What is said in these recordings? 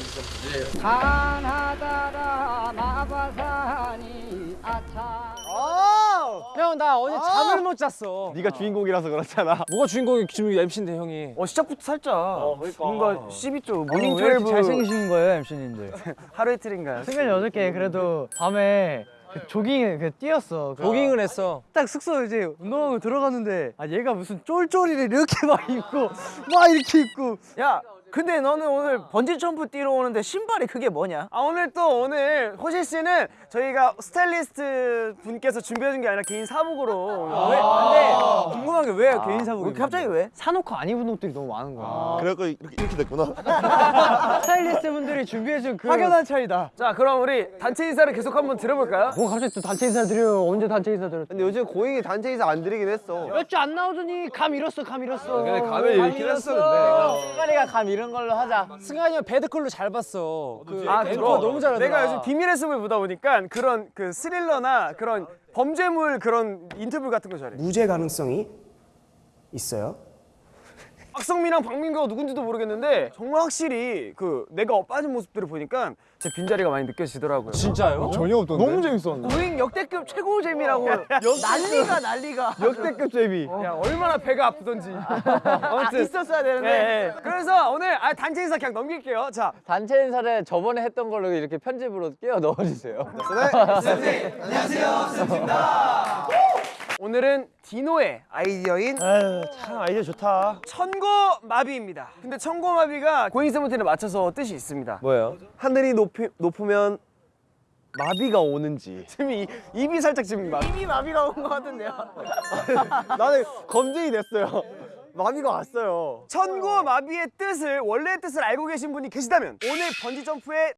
점프지? 가나다라 마바사니 아차 형 나 어제 잠을 못 잤어. 네가 주인공이라서 그렇잖아. 뭐가 주인공이 지금 MC인데 형이? 어 시작부터 살짝. 뭔가 12조 morning 왜 이렇게 12 잘생기신 거예요 MC님들? 하루 이틀인가요? 승현이 어저께 그래도 밤에 그 조깅 그 뛰었어. 그 조깅을 했어. 딱 숙소 이제 운동하고 들어갔는데 아 얘가 무슨 쫄쫄이를 이렇게 막 입고 막 이렇게 입고. 야 근데 너는 오늘 번지 점프 뛰러 오는데 신발이 그게 뭐냐? 아 오늘 또 오늘 호시 씨는 저희가 스타일리스트 분께서 준비해준 게 아니라 개인 사복으로 왜? 근데 궁금한 게 왜 개인 사복이? 갑자기 왜? 사놓고 안 입은 옷들이 너무 많은 거야 그래갖고 이렇게, 이렇게 됐구나. 스타일리스트 분들이 준비해준 그 확연한 차이다. 자 그럼 우리 단체 인사를 계속 한번 들어볼까요? 뭐 갑자기 또 단체 인사 드려요 언제 단체 인사 드려 근데 요즘 고잉이 단체 인사 안 드리긴 했어. 몇 주 안 나오더니 감 잃었어 감 잃었어 근데 감을 잃긴 했어, 근데. 승관이가 감 잃은 걸로 하자 승관이 형 Bad Clue 잘 봤어 그 아, 앵커. 너무 잘하더라 내가 요즘 비밀의 숲을 보다 보니까 그런 그 스릴러나 그런 범죄물 그런 인터뷰 같은 거 잘해. 무죄 가능성이 있어요. 박성민이랑 박민규가 누군지도 모르겠는데 정말 확실히 그 내가 빠진 모습들을 보니까 제 빈자리가 많이 느껴지더라고요. 진짜요? 전혀 없던데. 너무 재밌었는데. 고잉 역대급 최고 재미라고. 난리가 난리가. 역대급 재미. 야 얼마나 배가 아프던지. 아무튼 있었어야 되는데. 그래서 오늘 아, 단체 인사 그냥 넘길게요. 자 단체 인사를 저번에 했던 걸로 이렇게 편집으로 끼워 넣어주세요. 오늘은 디노의 아이디어인 참 아이디어 좋다. 천고마비입니다. 근데 천고마비가 고잉 세븐틴에 맞춰서 뜻이 있습니다. 뭐예요? 하늘이 높이, 높으면 마비가 오는지. 지금 이, 입이 살짝 지금 마... 입이 마비가 온 것 같은데요. 나는 검증이 됐어요. 마비가 왔어요. 천고마비의 뜻을 원래의 뜻을 알고 계신 분이 계시다면 오늘 번지 점프에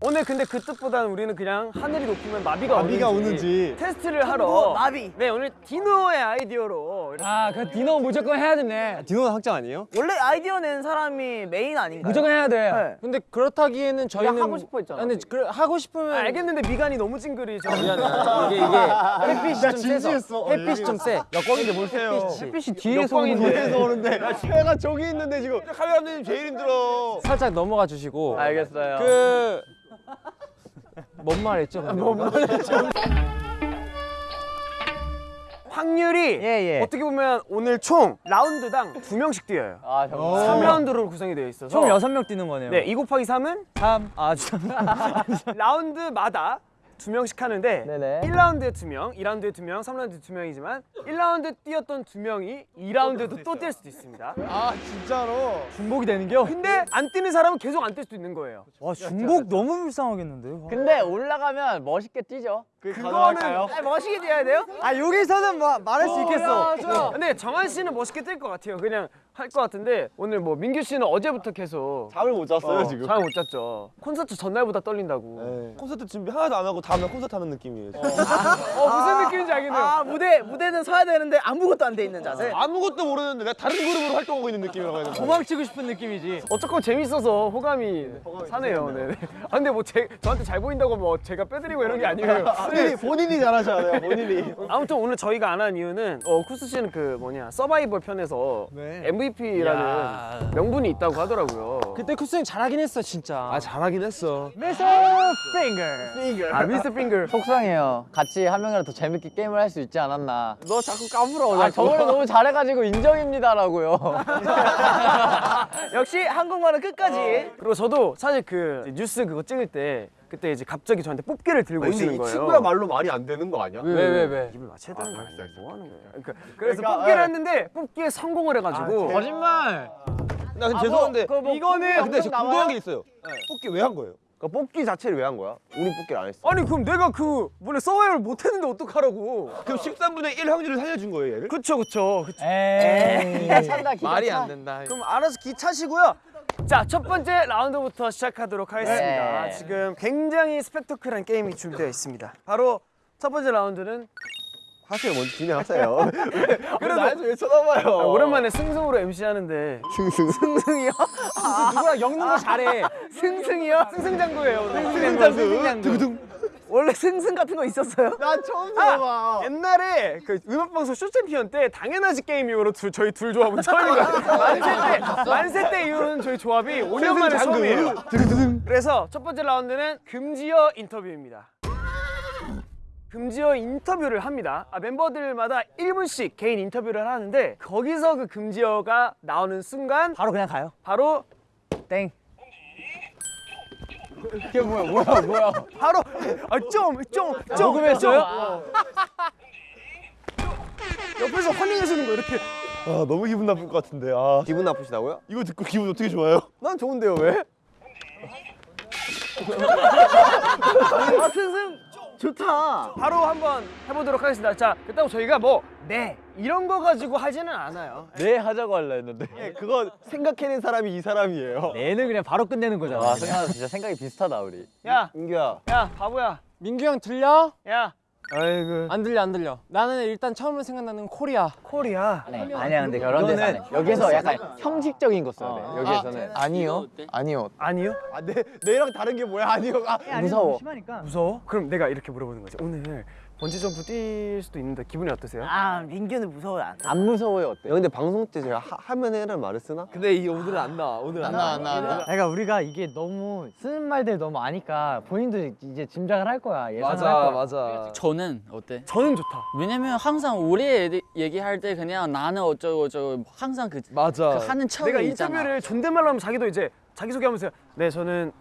오늘 근데 그 뜻보다는 우리는 그냥 하늘이 높으면 마비가, 마비가 오는지, 오는지. 테스트를 하러 마비. 네 오늘 디노의 아이디어로 아그 디노 무조건 해야 되네 디노는 확정 아니에요? 원래 아이디어 낸 사람이 메인 아닌가요? 무조건 해야 돼 네. 근데 그렇다기에는 저희는 하고 싶어 했잖아. 근데 그, 하고 싶으면 아, 알겠는데 미간이 너무 찡그리죠. 미안해 이게 이게 햇빛이 좀 진지했어. 어, 햇빛이 좀 세. 역광인데 보세요. 햇빛이 뒤에서 오는데. 뒤에서 오는데 해가 저기 있는데 지금 카메라 감독님 제일 힘들어. 살짝 넘어가 주시고. 알겠어요. 그. 뭔 말했죠? 뭔 말했죠? 확률이 예, 예. 어떻게 보면 오늘 총 라운드당 두 명씩 뛰어요. 아 정말. 3라운드로 구성이 되어 있어서 총 여섯 명 뛰는 거네요 네, 2 곱하기 3은 3. 아 진짜 라운드마다 두 명씩 하는데 네네. 1라운드에 두 명, 2라운드에 두 명, 3라운드에 두 명이지만 1라운드 뛰었던 두 명이 2라운드에도 또 뛸 수도 있습니다. 아 진짜로. 중복이 되는겨? 근데 안 뛰는 사람은 계속 안 뛸 수도 있는 거예요. 와 중복 너무 불쌍하겠는데 근데 올라가면 멋있게 뛰죠. 그거는 아, 멋있게 뛰어야 돼요? 아 여기서는 뭐 말할 수 있겠어 어, 근데 정한 씨는 멋있게 뛸 것 같아요. 그냥 할 것 같은데 오늘 뭐 민규 씨는 어제부터 계속 잠을 못 잤어요 지금. 잠을 못 잤죠. 콘서트 전날보다 떨린다고. 네. 콘서트 준비 하나도 안 하고 다음날 콘서트 하는 느낌이에요. 지금. 어 무슨 느낌인지 알겠네요. 아 무대 무대는 서야 되는데 아무것도 안 돼 있는 자세. 아 무것도 모르는데 내가 다른 그룹으로 활동하고 있는 느낌이라고 해야 되나? 도망치고 싶은 느낌이지 어쨌건 재밌어서 호감이 사네요. 네. 아 근데 뭐 제, 저한테 잘 보인다고 뭐 제가 빼드리고 이런 게 아니에요. 본인이, 본인이 잘하셔야 돼요 본인이. 아무튼 오늘 저희가 안 한 이유는 어, 쿠스 씨는 그 뭐냐 서바이벌 편에서 MVP라는 명분이 있다고 하더라고요. 그때 쿠스 형 잘하긴 했어 진짜. 아 잘하긴 했어. 미스터 핑거 아 미스 핑글. 속상해요. 같이 한 명이라도 더 재밌게 게임을 할 수 있지 않았나. 너 자꾸 까불어. 아 저번에 너무 잘해가지고 인정입니다라고요. 역시 한국말은 끝까지. 그리고 저도 사실 그 뉴스 그거 찍을 때 그때 이제 갑자기 저한테 뽑기를 들고 오시는 이 거예요. 친구야 말로 말이 안 되는 거 아니야? 왜 왜 왜? 입을 맞춰야 되는 거 아, 아니야? 알았어, 뭐 하는 거예요? 그러니까, 그래서 그러니까, 뽑기를 예. 했는데 뽑기에 성공을 해가지고 거짓말. 나 근데 죄송한데 이거는 아, 근데 지금 궁금한 게 있어요. 뽑기 왜 한 거예요? 그러니까 뽑기 자체를 왜 한 거야? 우리 뽑기를 안 했어. 아니 그럼 내가 그 뭐냐 서바이벌 못 했는데 어떡하라고? 그럼 13분의 1 확률을 살려준 거예요, 얘를? 그쵸 그쵸. 그쵸. 에이 찬다 기가 말이 차. 안 된다. 그럼 알아서 기 차시고요. 자, 첫 번째 라운드부터 시작하도록 하겠습니다. 네. 지금 굉장히 스펙터클한 게임이 준비되어 있습니다. 바로 첫 번째 라운드는 하세요, 먼저 진행하세요. 그래도 나한테 왜 쳐다봐요? 아, 오랜만에 승승으로 MC 하는데 승승. 승승이요? 누구랑 엮는 거 잘해. 승승이요? 승승장구예요. 승승장구. 두구둥. 원래 승승 같은 거 있었어요? 난 처음 들어봐. 옛날에 그 음악방송 쇼챔피언 때 당연하지 게임 이후로 둘, 저희 둘 조합은 처음인 것 같아요. 만세 때, 만세 때 이후로는 저희 조합이 5년 만에 처음이에요. 그래서 첫 번째 라운드는 금지어 인터뷰입니다. 금지어 인터뷰를 합니다. 아, 멤버들마다 1분씩 개인 인터뷰를 하는데 거기서 그 금지어가 나오는 순간 바로 그냥 가요. 바로 땡. 이게 뭐야 뭐야 뭐야 바로 아 좀좀좀 녹음했어요? 옆에서 허밍해주는 거 이렇게 아 너무 기분 나쁠 것 같은데. 아 기분 나쁘시다고요? 이거 듣고 기분 어떻게 좋아요? 난 좋은데요 왜? 아 승승 좋다. 바로 한번 해보도록 하겠습니다. 자, 그렇다고 저희가 뭐 네 이런 거 가지고 하지는 않아요. 네 하자고 할라 했는데 예, 그거 생각해낸 사람이 이 사람이에요. 얘는 그냥 바로 끝내는 거잖아. 와 생각 진짜 생각이 비슷하다 우리 야, 민규야. 야, 바보야, 민규 형 들려? 야, 아이고. 안 들려 안 들려. 나는 일단 처음으로 생각나는 코리아. 코리아. 아니야 근데 그런 데서 안 해. 여기서 약간 형식적인 거 써야 돼 여기에서는 아 니요. 아니요. 아니요? 아, 내 내랑 다른 게 뭐야? 아니요. 아, 무서워 심하니까. 무서워? 그럼 내가 이렇게 물어보는 거지. 오늘 번지 점프 뛸 수도 있는데 기분이 어떠세요? 아 민규는 무서워요. 안 안 무서워요 어때? 야, 근데 방송 때 제가 하, 하면 해라는 말을 쓰나? 근데 이 오늘은 안 나와. 오늘 안 나와. 안 나와. 그러니까 우리가 이게 너무 쓰는 말들 너무 아니까 본인도 이제 짐작을 할 거야. 예상을 할 맞아 거야. 맞아. 저는 어때? 저는 좋다. 왜냐면 항상 우리 얘기할 때 그냥 나는 어쩌고 어쩌고 항상 그, 맞아. 그 하는 척이 내가 있잖아. 인터뷰를 존댓말로 하면 자기도 이제 자기 소개하면서 네 저는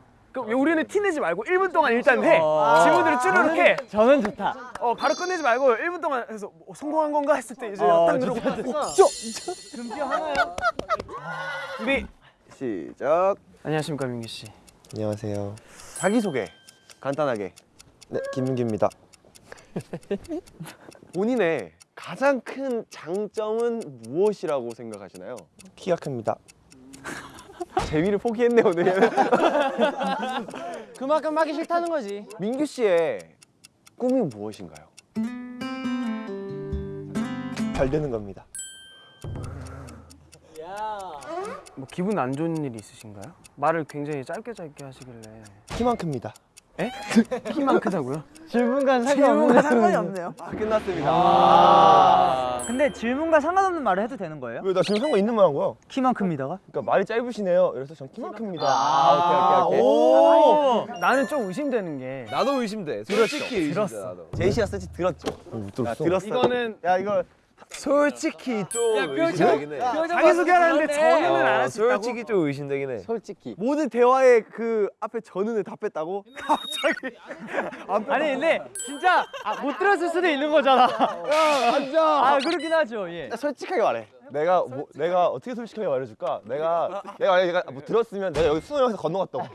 그 우리는 티내지 말고 1분 동안 일단 해. 질문들을 쭈르륵 해. 저는 좋다. 어 바로 끝내지 말고 1분 동안 해서 뭐, 성공한 건가 했을 때 이제 어, 딱 누르고 금지어 하나요? 준비. 시작. 안녕하십니까 민기 씨. 안녕하세요. 자기 소개 간단하게. 네, 김민규입니다. 본인의 가장 큰 장점은 무엇이라고 생각하시나요? 키가 큽니다. 재미를 포기했네 오늘. 그만큼 하기 싫다는 거지. 민규 씨의 꿈이 무엇인가요? 잘 되는 겁니다. 뭐 기분 안 좋은 일이 있으신가요? 말을 굉장히 짧게 짧게 하시길래 키만 큽니다. 키만 크다고요? 질문과 상관없는 질문과 상관이 없네요. 아, 끝났습니다. 근데 질문과 상관없는 말을 해도 되는 거예요? 왜 나 지금 상관 있는 말 한 거야? 키만 큽니다가? 그러니까 말이 짧으시네요. 그래서 전 키만 큽니다. 아, 오케이 오케이 오케이 오. 나는 좀 의심되는 게 나도 의심돼. 솔직히 의심돼 나도. 제이씨가 쓰지 들었죠? 못 들었어. 들었어. 이거는 야 이거 솔직히 좀 의심되긴 해. 자기 소개하는데 저는 안 어, 있다고. 솔직히 좀 의심되긴 해. 솔직히 모든 대화의 그 앞에 전은을 다 뺐다고? 아니 근데 진짜 아, 못 들었을 수도 있는 거잖아. 야 앉아. 아 그렇긴 하죠. 예. 솔직하게 말해. 내가 뭐 내가 어떻게 솔직하게 말해줄까? 내가 내가 만약에 내가 뭐 들었으면 내가 여기 수능에서 건너갔다고.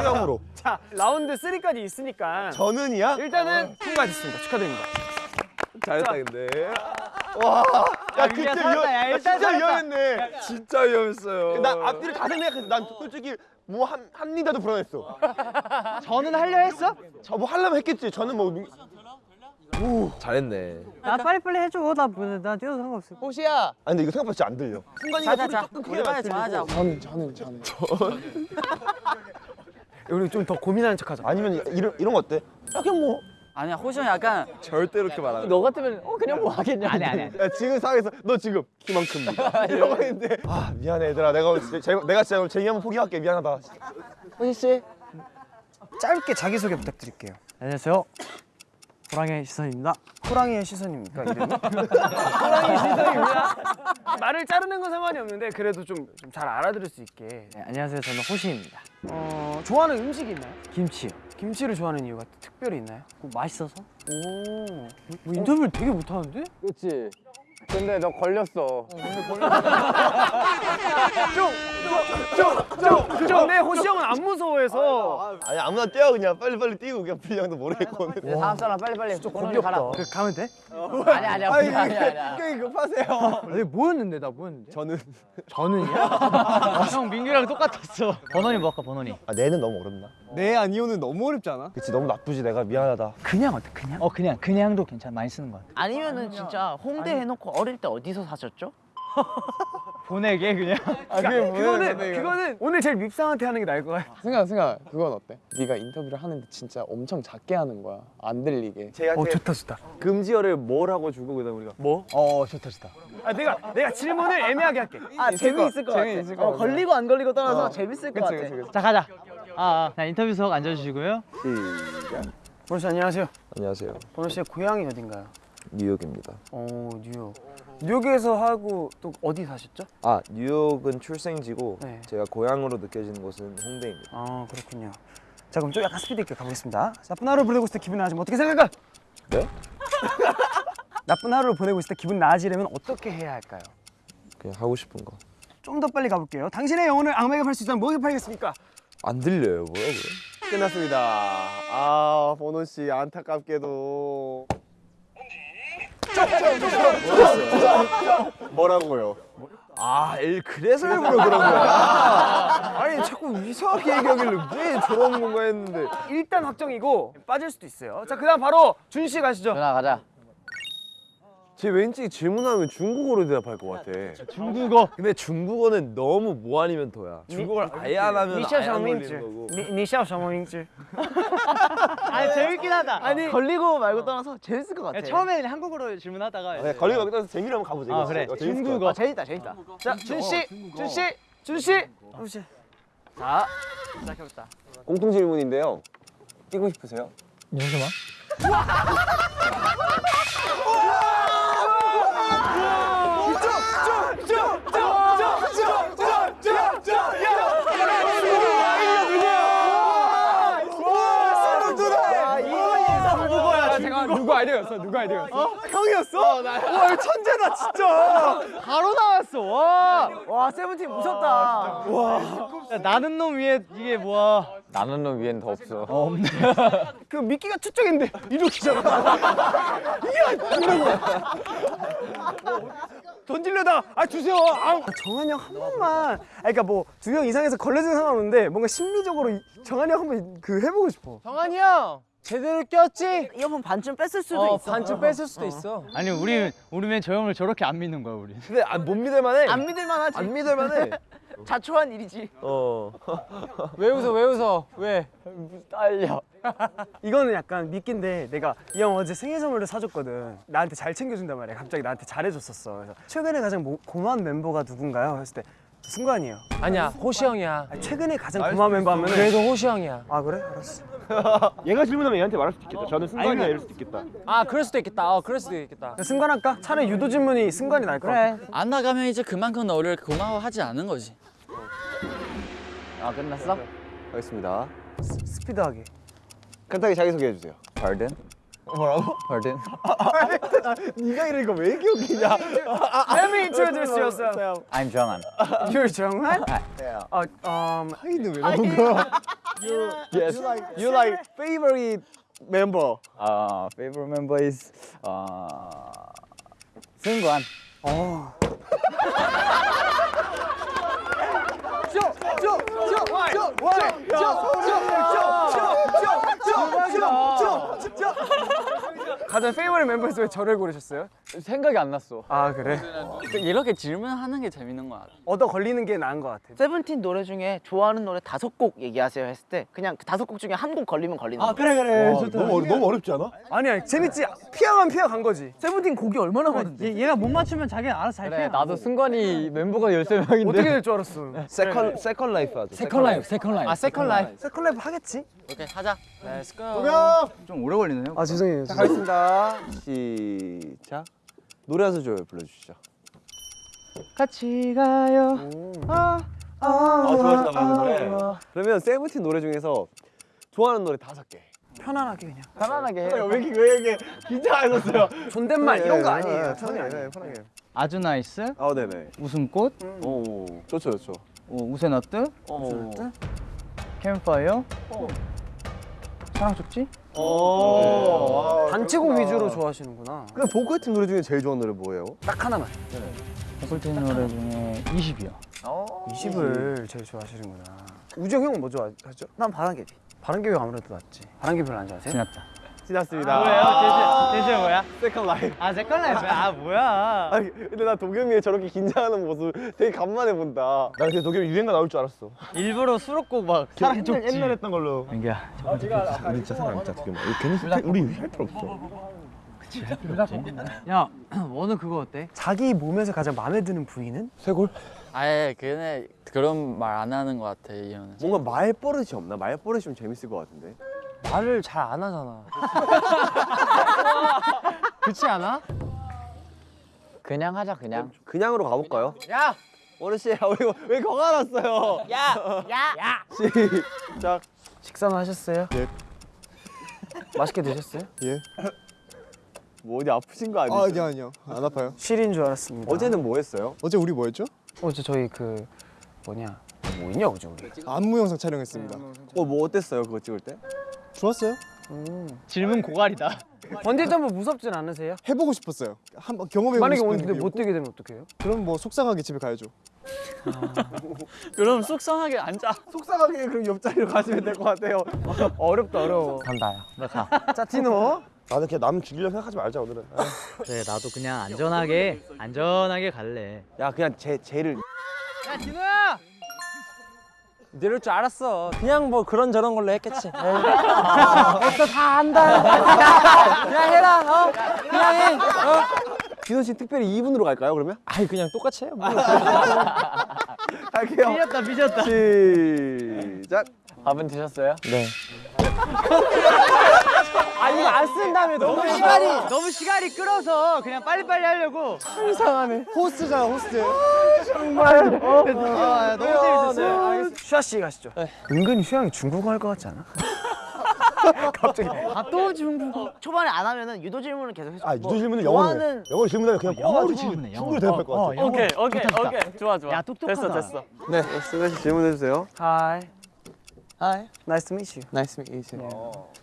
수영으로. 자 라운드 3까지 있으니까 전은이야? 일단은 통과했습니다. 축하드립니다. 잘했다 근데. 와. 야 야, 그때 살았다. 야, 위험, 일단 진짜 살았다. 위험했네. 진짜 위험했어요. 나 앞뒤를 다 생각했어. 난 솔직히 뭐한 한 리더도 불안했어. 저는 하려 했어? 저 뭐 하려면 했겠지. 저는 뭐 민- 잘했네. 나 빨리빨리 해줘. 나, 뭐, 나 뛰어도 상관없어. 호시야 아 근데 이거 생각보다 진짜 안 들려. 순간이가 소리 자자 조금 크게 정하자. 저는 저는 저는. 우리 좀 더 고민하는 척하자. 아니면 이런 이런 거 어때? 야 그냥 뭐. 아니야 호시 형 약간 절대 이렇게 말하는. 너 같으면 어 그냥 뭐 하겠냐 아니 아니 야 지금 상황에서 너 지금 키만큼입니다. 이러고 있는데 아 미안해 얘들아 내가 오늘 제, 제, 내가 진짜 오늘 한번 포기할게 미안하다. 호시 씨. 짧게 자기 소개 부탁드릴게요. 안녕하세요. 호랑이 시선입니다. 호랑이의 시선입니까 이름이? 호랑이의 시선입니다. 말을 자르는 건 상관이 없는데 그래도 좀 잘 알아들을 수 있게. 네, 안녕하세요. 저는 호시입니다. 어 좋아하는 음식이 있나요? 김치요. 김치를 좋아하는 이유가 특별히 있나요? 그거 맛있어서? 오. 뭐 인터뷰를 되게 못하는데? 그렇지 근데 너 걸렸어 좀좀좀내 호시 형은 안 무서워해서 아니 아무나 뛰어 그냥 빨리 빨리 뛰고 그냥 분량도 모르겠고. 다음 사람 빨리 빨리 번호를 가라 그 가면 돼? 아니 아니야 아니 아니야 아니야 굉장히 급하세요. 아니 뭐였는데 나 뭐였는데? 저는 저는이야? 형 민규랑 똑같았어. 번원이 뭐 할까 번원이? 아 내는 너무 어렵나? 네 아니오는 너무 어렵지 않아? 그치 너무 나쁘지 내가 미안하다. 그냥 어때? 그냥? 어 그냥 그냥도 괜찮아 많이 쓰는 것 같아. 아니면은 진짜 홍대 해놓고 어릴 때 어디서 사셨죠? 보내게 그냥. 아, 그게 그거는 그거는 오늘 제일 밉상한테 하는 게 나을 것 같아. 승아 승아 그건 어때? 네가 인터뷰를 하는데 진짜 엄청 작게 하는 거야 안 들리게 어 좋다 좋다. 금지어를 뭐라고 주고 그다음 우리가 뭐? 어 좋다 좋다 아 내가 내가 질문을 애매하게 할게. 아 재미있을 것 같아. 재미있을 것 어. 걸리고 안 걸리고 떠나서 재밌을 것 같아. 자 가자. 아, 아. 자 인터뷰석 앉아주시고요. 보노 씨 안녕하세요. 안녕하세요 보노 씨의 고향이 어딘가요? 뉴욕입니다 어 뉴욕. 뉴욕에서 하고 또 어디 사셨죠? 아 뉴욕은 출생지고 네. 제가 고향으로 느껴지는 곳은 홍대입니다 아 그렇군요. 자 그럼 좀 약간 스피드 있게 가보겠습니다. 나쁜 하루 보내고 있을 때 기분 나아지면 어떻게 생각할까? 네? 나쁜 하루를 보내고 있을 때 기분 나아지려면 어떻게 해야 할까요? 그냥 하고 싶은 거안좀더 빨리 가볼게요. 당신의 영혼을 악마에게 팔 수 있다면 뭐에 팔겠습니까? 들려요 뭐라고요? 끝났습니다 아 보노 씨 안타깝게도 뭐라고요? 아, 일 그래서 일부러 그런 거야. 아니 자꾸 이상하게 얘기하길래 왜 저런 건가 했는데 일단 확정이고 빠질 수도 있어요. 자 그다음 바로 준 씨 가시죠. 전화 가자. 제 왠지 질문하면 중국어로 대답할 것 같아. 중국어. 근데 중국어는 너무 뭐 아니면 도야. 중국어를 아예 안 하면 아예 안. 걸리는 거고. 니샤 샤오밍즈. 아 재밌긴 하다. 아니 걸리고 말고 떠나서 재밌을 것 같아. 야, 처음에는 한국어로 질문하다가 네, 걸리고 여기서 재미로 한번 가보자. 아 그래. 중국어. 아, 재밌다 재밌다. 자 준 씨, 준 씨, 준 씨. 준 씨. 자 시작해보자. 공통 질문인데요. 뛰고 싶으세요? 아이디어였어? 누구 아이디어였어? 형이었어? 와 천재다 진짜. 바로 나왔어. 와. 와 세븐틴 무섭다. 야, 나는 놈 위에 이게 뭐야? 나는 놈 위엔 더 없어 그 미끼가 투척인데 이렇게잖아. 이러고. 던지려다 아 주세요. 아 정한이 형 한 번만. 아 그러니까 뭐 두 명 이상해서 걸려진 상관없는데 뭔가 심리적으로 이- 정한이 형 한번 그 해보고 싶어. 정한이 형 제대로 꼈지? 이어폰 반쯤 뺐을 수도 어 있어. 반쯤 뺐을 수도 있어. 아니 우리 우리는 저 형을 저렇게 안 믿는 거야 우리. 근데 아, 못 믿을 만해. 안 믿을 만하지. 안 믿을 만해. 자초한 일이지. 어. 왜 웃어 왜 웃어 왜? 딸려 이거는 약간 미끼인데 내가 이 형 어제 생일 선물을 사줬거든. 나한테 잘 챙겨준단 말이야. 갑자기 나한테 잘해줬었어. 그래서 최근에 가장 모- 고마운 멤버가 누군가요? 했을 때 승관이에요. 아니야 호시 형이야. 아니, 최근에 가장 고마운 멤버 하면은 그래도 호시 형이야. 아 그래? 알았어. 얘가 질문하면 얘한테 말할 수도 있겠다. 저는 승관이야 이럴 수도 있겠다. 아 그럴 수도 있겠다. 어 그럴 수도 있겠다. 승관 할까? 차라리 유도 질문이 승관이 나을 것 같아. 안 나가면 이제 그만큼 너를 고마워하지 않은 거지. 아 끝났어? 알겠습니다. 스 피드하게. 간단하게 자기 소개해 주세요. Pardon? 뭐라고? Pardon? 네가 이런 거 왜 기억이냐? Let me introduce yourself. I'm 정한 You're 정한? yeah. 어, um, 하이는 왜 나온 거야? Yes You like favorite member? uh, favorite member is uh, 승관 가장 favorite 멤버에서 왜 저를 고르셨어요? 생각이 안 났어 아 그래? 이렇게 질문하는 게 재밌는 거 알아. 얻어 걸리는 게 나은 것 같아. 세븐틴 노래 중에 좋아하는 노래 다섯 곡 얘기하세요 했을 때 그냥 그 다섯 곡 중에 한 곡 걸리면 걸리는 거. 그래 그래. 너무 어려, 너무 어렵지 않아? 아니야 재밌지. 피하면 피하 간 거지. 세븐틴 곡이 얼마나 많은데? 얘, 얘가 못 맞추면 자기가 알아서 잘 그래 피해. 나도 승관이 멤버가 13명인데 어떻게 될 줄 알았어. second Second Life 하죠. Second Life Second Life 아 Second Life. Second Life 하겠지? 오케이 하자. Let's go. 좀 오래 걸리네요 아 죄송해요. 자, 가겠습니다. 시작. 노래 한 소절 불러주시죠. 같이 가요. 아, 좋아하시나 봐요, 노래. 그러면 세븐틴 노래 중에서 좋아하는 노래 다섯 개. 편안하게 그냥. 편안하게 해왜 이렇게 왜 이렇게 긴장하셨어요? 존댓말 이런 거 아니에요. 네, 편하게. 네, 편하게. 아주 NICE. 아, 네네. 웃음꽃. 오, 좋죠, 좋죠. 어, 우세너트. 오. 캠파이어. 사랑 쪽지. 오. 단체곡 위주로 좋아하시는구나. 근데 보컬팀 노래 중에 제일 좋아하는 노래 뭐예요? 딱 하나만. 보컬 팀 노래 중에 20이요. 20을 제일 좋아하시는구나. 우정 형은 뭐 좋아하죠? 난 바람개비. 바람개비 아무래도 낫지. 바람개비 별로 안 좋아하세요? 지났다. 지났습니다. 뭐예요? 제시 제시 뭐야? Second Life. 아 Second Life. 아 뭐야? 아 근데 나 도겸이 저렇게 긴장하는 모습 되게 간만에 본다. 나 근데 도겸이 유행가 나올 줄 알았어. 일부러 수록곡 막 사랑 옛날, 옛날 했던 걸로. 민기야. 우리 진짜 사람 진짜 도겸. 괜히 우리 할 필요 없어. 야 원우 그거 어때? 자기 몸에서 가장 마음에 드는 부위는? 쇄골? 아예 그네 그런 말 안 하는 것 같아 이 형은. 뭔가 말버릇이 없나? 말버릇이 좀 재밌을 것 같은데. 말을 잘 안 하잖아. 그렇지 않아? 그냥 하자 그냥. 그냥으로 가볼까요? 야! 원우 씨, 우리 왜 거가 났어요? 야! 야! 시작. 식사는 하셨어요? 예. 맛있게 드셨어요? 예. 뭐 어디 아프신 거 아니죠? 아, 아니요 아니요 안 아파요. 실인 줄 알았습니다. 어제는 뭐 했어요? 어제 우리 뭐 했죠? 어제 저희 그 뭐냐 뭐 있냐 어제 우리? 안무 영상 촬영했습니다. 어, 뭐 어땠어요? 그거 찍을 때? 좋았어요? 질문 고갈이다. 번지 점프 무섭진 않으세요? 해보고 싶었어요. 한번 경험해보고 만약에 근데 못. 뛰게 되면 어떡해요? 그럼 뭐 속상하게 집에 가야죠. 그럼 속상하게 앉아. 속상하게 그럼 옆자리로 가시면 될 것 같아요. 어렵다 어려워. 간다. 너 가. 자 티노. 나는 그냥 남 죽이려 생각하지 말자 오늘은. 그래 나도 그냥 안전하게 안전하게 갈래. 야 그냥 제 쟤를 야 진우야! 이럴 줄 알았어. 그냥 뭐 그런 저런 걸로 했겠지. 너다 안다. 그냥 해라. 어? 그냥 해. 어? 진호 씨 특별히 2분으로 갈까요 그러면? 아이 그냥 똑같이 해요. 뭐. 갈게요. 삐졌다 삐졌다. 시작. 밥은 드셨어요? 아 이거 안 쓴 다음에 너무 시간이 너무 시간이 끌어서 그냥 빨리빨리 하려고. 호스트잖아 호스트. 아 너무 재밌었어요. 슈아 씨 가시죠. 은근히 슈아이 중국어 할 것 같지 않아? 갑자기. 아또 중국어. 초반에 안 하면은 유도 질문을 계속 해줘. 아 유도 질문은 영어로 해. 좋아하는- 영어로 질문하면 그냥 영어로 질문해. 충분히 대답할 것 같아. 오케이 오케이 오케이 좋아 좋아. 야 똑똑하다. 됐어 됐어. 네, 승현 씨 질문해 주세요. Hi. Hi. Nice to meet you. Nice to meet you too.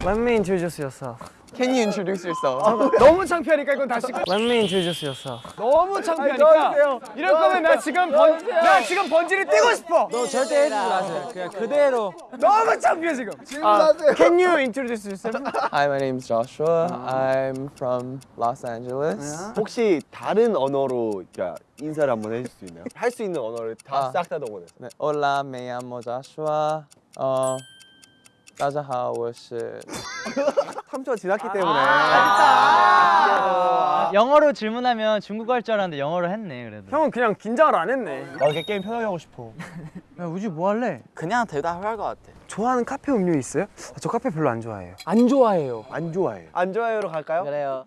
Let me introduce yourself. Can you introduce yourself? 너무 창피하니까 이건 다시. Let me introduce yourself. 너무 창피하니까. 이럴 거면 나 지금 번, 나 지금 번지를 뛰고 싶어. 너 절대 해주지 마세요. 그냥 그대로. 너무 창피해 지금. 질문하세요. Can you introduce yourself? Hi, my name is Joshua. I'm from Los Angeles. 혹시 다른 언어로 그러니까 인사를 한번 해줄 수 있나요? 할 수 있는 언어를 다 아. 싹다 동원해서. 네, Hola, me llamo Joshua. 어, 大家好，我是 3초 지났기 때문에. 영어로 질문하면 중국어 할 줄 알았는데 영어로 했네 그래도. 형은 그냥 긴장을 안 했네. 나 이렇게 게임 편하게 하고 싶어. 야 우지 뭐 할래? 그냥 대답할 것 같아. 좋아하는 카페 음료 있어요? 아, 저 카페 별로 안 좋아해요. 안 좋아해요. 안 좋아해. 안 좋아요로 갈까요? 그래요.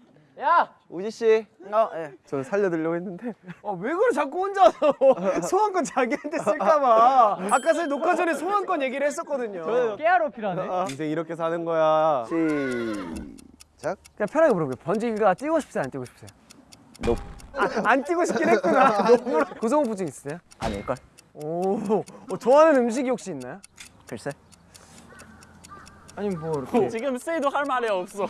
우지 씨. 어, 예. 저는 살려드리려고 했는데. 아, 왜 그래 자꾸 혼자서 소환권 자기한테 쓸까봐. 아까 전에 녹화 전에 소환권 얘기를 했었거든요. 깨알로 필요하네. 인생 이렇게 사는 거야. 시작. 그냥 편하게 물어볼게요. 번지가 뛰고 싶으세요? 안 뛰고 싶으세요? 높. 아, 안 뛰고 싶긴 했구나. 고소공포증 있으세요? 아닐걸? 오, 어, 좋아하는 음식이 혹시 있나요? 글쎄. 아니 뭐 이렇게 지금 세이도 할 말이 없어.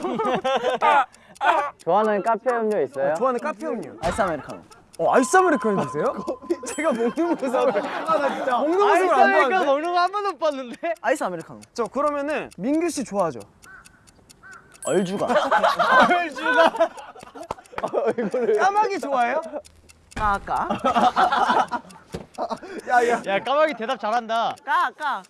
좋아하는 카페 음료 있어요? 좋아하는 카페 음료. 아이스 아메리카노. 어, 아이스 아메리카노 드세요? 제가 먹는 모습을 아나 진짜 먹는 모습을 안 아이스 아메리카노 봤는데. 먹는 거 한 번도 못 봤는데. 아이스 아메리카노. 저 그러면은 민규 씨 좋아하죠? 얼주가. 까마귀 좋아해요? 까까. 야 까마귀 대답 잘한다. 까까.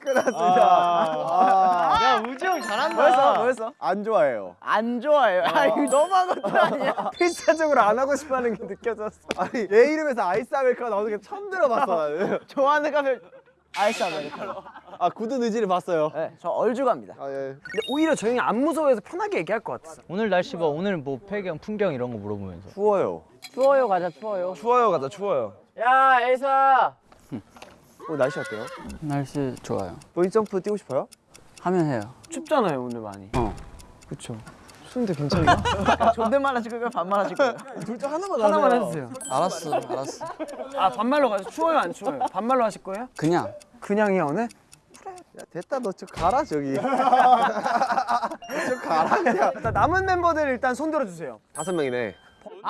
야 우지 형 잘한다. 뭐였어? 뭐였어? 안 좋아해요. 안 좋아해요. 아 이거 너무한 것도 아니야. 필사적으로 안 하고 싶어하는 게 느껴졌어. 아니 얘 이름에서 아이스 아메리카노 나오는 게 처음 들어봤어 나는. 좋아하는 카페 아이스 아메리카노. 아 굳은 의지를 봤어요. 네, 저 얼주가입니다. 아 예. 근데 오히려 저 형이 안 무서워해서 편하게 얘기할 것 같았어. 오늘 날씨 봐. 오늘 뭐 배경, 풍경 이런 거 물어보면서. 추워요. 추워요 가자 추워요. 추워요 가자 추워요. 야 에이사. 오늘 날씨 어때요? 날씨 좋아요. 본인 점프 뛰고 싶어요? 하면 해요. 춥잖아요 오늘 많이. 어. 그쵸. 추운데 괜찮나? 존댓말 하실 거예요? 반말 하실 거예요? 둘 중 하나만 하나만 해주세요. 알았어 알았어. 아 반말로 가죠. 추워요 안 추워요? 반말로 하실 거예요? 그냥 그냥이야 오늘? 야 됐다 너저 가라 저기. 저 가라 그냥. 남은 멤버들 일단 손 들어주세요. 다섯 명이네.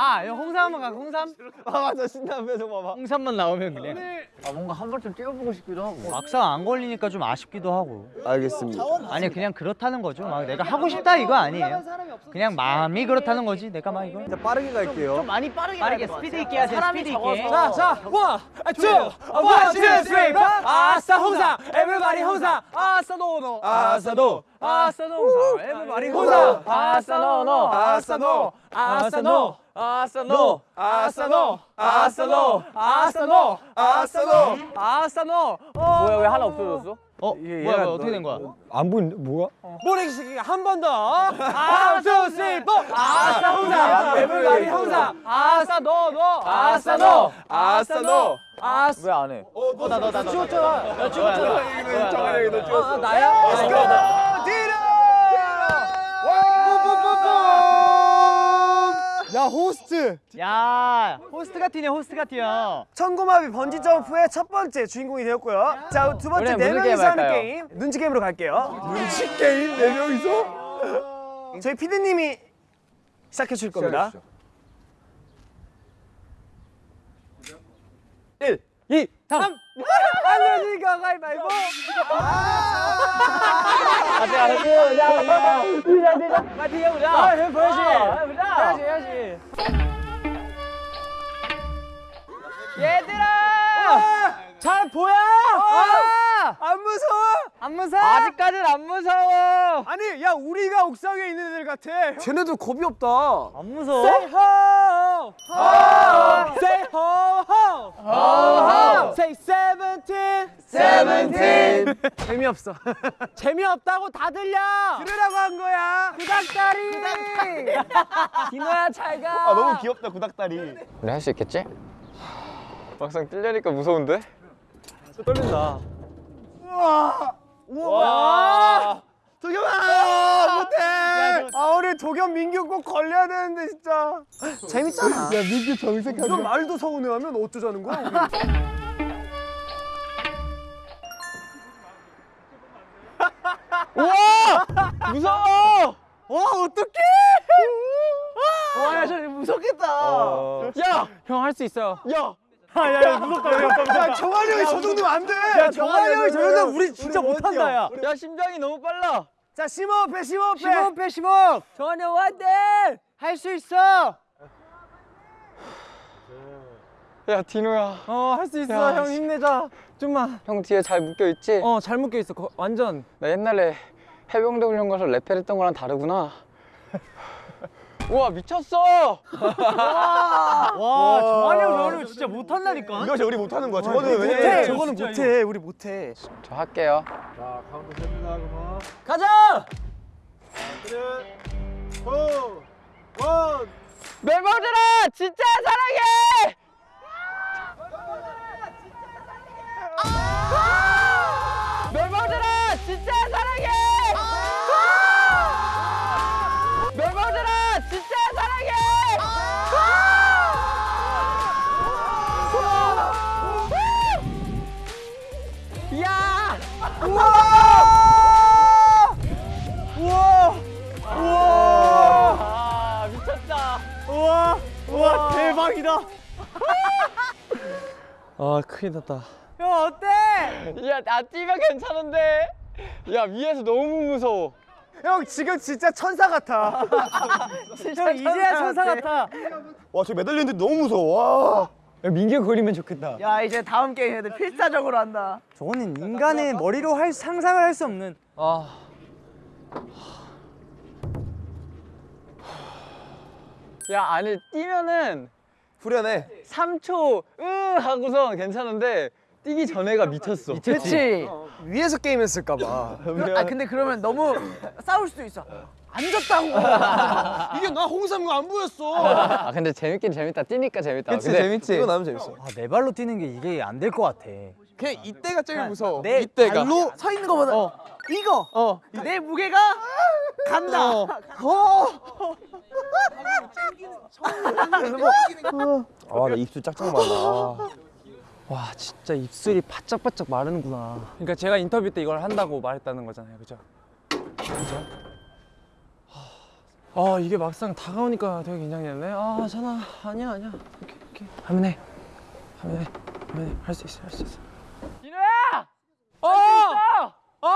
아 이거 홍삼 한번 가 홍삼 아 맞아 표정 봐봐. 홍삼만 나오면 그냥 아 뭔가 한 번쯤 뛰어보고 싶기도 하고. 막상 안 걸리니까 좀 아쉽기도 하고 알겠습니다. 아니 그냥 그렇다는 거죠 막 내가 하고 싶다 이거 아니에요 그냥 마음이 그렇다는 거지 내가 막 이거 빠르게 갈게요. 많이 빠르게 빠르게 스피드 있게. 하세요, 사람이 스피드 있게. 자, 자, one, two, one, two, three, four. 아싸 홍삼, everybody 홍삼. 아싸 너너, 아싸 너, 아싸 너 홍삼, everybody 홍삼. 아싸 너너, 아싸 너, 아싸 너, 아싸 너, 아싸 너, 아싸 너, 아싸 너, 아싸 너, 아싸 너. 뭐야 왜 하나 없어졌어? 어? 뭐야 뭐야 어떻게 된 거야? 안 보이는데 뭐야? 모래시계 한번 더. 아, two, three, four. 아싸 홍삼, everybody 홍삼. 아싸 너, 너, 아싸 너, 아싸 너, 아싸. 왜안 해? 나 찍었잖아. 나 찍었잖아. 너 아, 나야? 아, 이거. 야 호스트. 야 호스트가 튀네 호스트가 튀어 천고마비 번지 점프의 첫 번째 주인공이 되었고요. 자, 두 번째 네 명이서 하는? 게임 눈치 게임으로 갈게요. 눈치 게임 네 명이서? 저희 피디님이 시작해 주실 겁니다. 1, 2, 다음. 알려주니까 가위바위보. 가자, 가자, 가자, 가자. 가자, 가자. 맞지, 가자. 아, 해보자, 해보자. 해야지, 해야지. 안 무서워? 아직까지는 안 무서워 아니, 야 우리가 옥상에 있는 애들 같아. 쟤네들 겁이 없다. 안 무서워 Say ho, ho. Say ho, ho, ho. Say seventeen, seventeen. 재미없어. 재미없다고 다 들려. 들으라고 한 거야. 구닥다리. 디노야 잘 가. 아 너무 귀엽다 구닥다리. 우리 할 수 있겠지? 막상 뛰려니까 무서운데? 떨린다. 우와. 도겸아 못해. 아 우리 도겸 민규 꼭 걸려야 되는데 진짜. 재밌잖아. 야 민규 정색하지. 이런 말도 서운해하면 어쩌자는 거야? 우리? 무서워! 와 어떡해? 와야 저 무섭겠다. 야, 형 할 수 있어요. 야! 야야 무섭다. 야 정한이 형이 저 정도면 안 돼. 야 정한이 형이 저 정도면 우리 진짜 못한다, 야. 야 심장이 너무 빨라! 자 심호흡 해 심호흡 해. 심호흡 해 심호흡 정한이 형 화이팅! 할수 있어 야 디노야 어, 할 수 있어. 야, 형 씨. 힘내자. 좀만. 형 뒤에 잘 묶여있지? 어, 잘 묶여 있어. 거- 완전. 나 옛날에 해병대 훈련 가서 랩 했던 거랑 다르구나 우와 미쳤어! 와 정한이 형 저러면 진짜 못한다니까 이거 진짜 우리 못하는 거야. 저거는 못해. 왜냐면 저거는 못해. 우리 못해. 저 할게요 가자! 멤버들아, 진짜 사랑해! 아, 큰일 났다. 형 어때? 야나 뛰면 괜찮은데 야 위에서 너무 무서워 형 지금 진짜 천사 같아. 형 이제야 천사 같아 와저 매달리는데 너무 무서워. 와. 민규 그리면 좋겠다. 야 이제 다음 게임 애들 필사적으로 한다. 저거는 인간의 머리로 할 상상을 할 수 없는 아, 야 아니 뛰면은 후련해. 3초 으 하고서 괜찮은데 뛰기 전에가 미쳤어 그렇지. 위에서 게임했을까 봐. 아 근데 그러면 너무 싸울 수도 있어. 앉았다고. 이게 나 홍삼 안 보였어. 아 근데 재밌긴 재밌다 뛰니까 재밌다 그치 근데 재밌지. 이거 나면 재밌어. 아, 내 발로 뛰는 게 이게 안 될 것 같아 그냥 이때가 제일 무서워 내 이때가 발로 서 있는 거보다 이거 어. 내 무게가 간다. 아나 입술 짝짝 말라. 와, 진짜 입술이 바짝바짝 마르는구나. 그러니까 제가 인터뷰 때 이걸 한다고 말했다는 거잖아요. 그죠? 그죠? 하, 아 이게 막상 다가오니까 되게 긴장이 되네. 아 전화 아니야 아니야. 오케이 오케이 하면 해. 하면 해. 하면 해. 할 수 있어 할 수 있어. 진호야! 어! 어!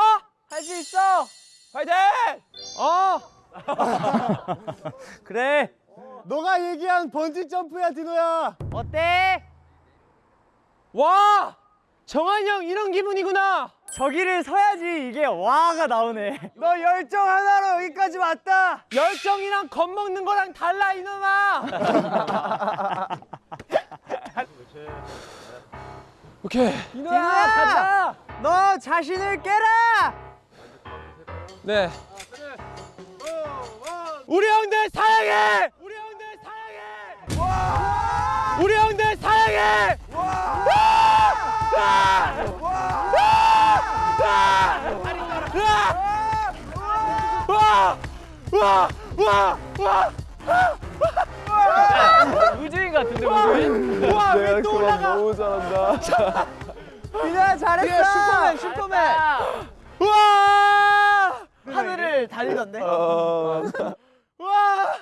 할 수 있어! 화이팅! 어! 그래. 너가 얘기한 번지 점프야 디노야. 어때? 와! 정한이 형 이런 기분이구나. 저기를 서야지 이게 와가 나오네. 너 열정 하나로 여기까지 왔다. 열정이랑 겁먹는 거랑 달라 이놈아. 오케이. 디노야 가자. 너 자신을 깨라. 네. 우리 형들 사랑해. 우리 형들 사랑해. 우리 형들 사랑해. 우주인 같은데 우주인? 와, 내가 왜또 그만 올라가? 너무 잘한다. 디노야 잘했어. 슈퍼맨, 슈퍼맨. 와! 하늘을 다니던데. 어, 와!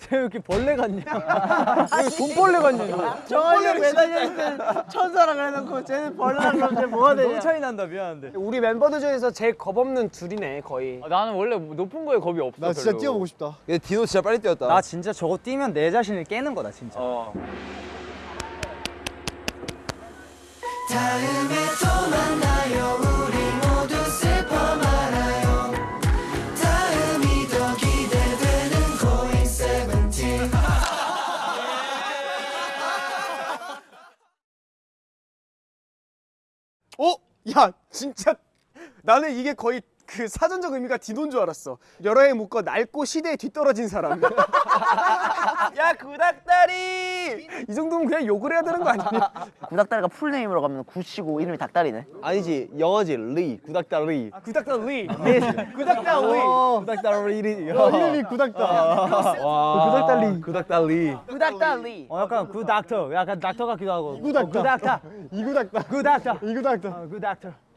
쟤왜 이렇게 벌레 같냐? 왜 돈벌레 같냐? 정한이 매달려 있는 천사랑 해놓고 쟤는 벌레랑 그럼 쟤 뭐가 되냐? 너무 차이 난다 미안한데. 우리 멤버들 중에서 제일 겁 없는 둘이네 거의. 아, 나는 원래 높은 거에 겁이 없어 나 진짜 별로. 뛰어보고 싶다. 얘 디노 진짜 빨리 뛰었다. 나 진짜 저거 뛰면 내 자신을 깨는 거다 진짜. 어. 어? 야 진짜 나는 이게 거의 그 사전적 의미가 디노인 줄 알았어. 여러 해 묶어 낡고 시대에 뒤떨어진 사람. 야 구닥다리. 이 정도면 그냥 욕을 해야 되는 거 아니냐? 구닥다리가 full name으로 가면 구치고 이름이 닭다리네. 아니지 영어지 리 구닥다리. 구닥다리. 구닥다리. 구닥다리. 이름이 구닥다. 구닥다리. 구닥다리. 구닥다리. 어 약간 구닥터. 약간 닥터 같기도 하고. 구닥다. 구닥터. 이구닥다. 구닥터. 이구닥다. 구닥터.